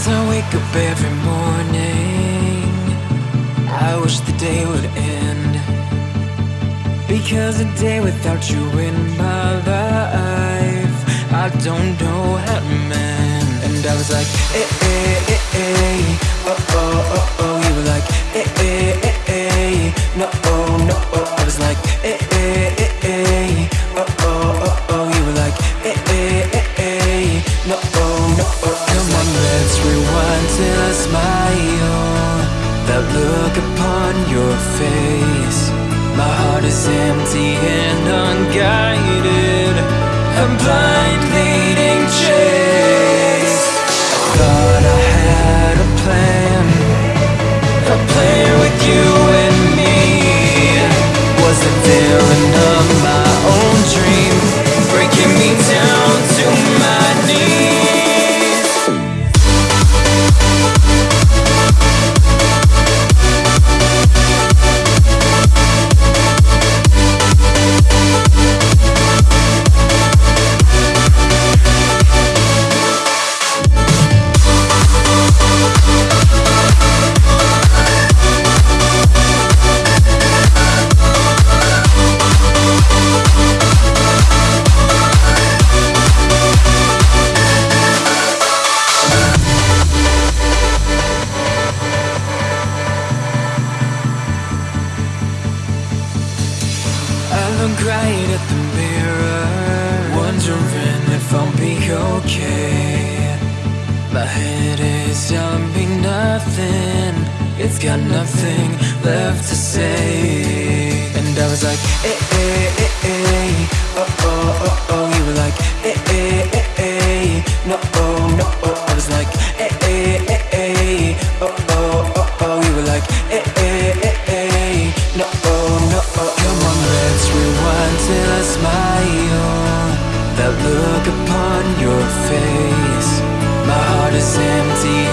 As I wake up every morning, I wish the day would end. Because a day without you in my life, I don't know how to mend. And I was like, eh, eh, eh, eh, oh, oh, oh, oh. You were like, look upon your face. My heart is empty and unguided. A blind Right at the mirror, wondering if I'll be okay. My head is telling me nothing, it's got nothing left to say. And I was like, eh, eh, eh, eh, oh, oh, oh, oh. You were like, eh, eh, eh, look upon your face. My heart is empty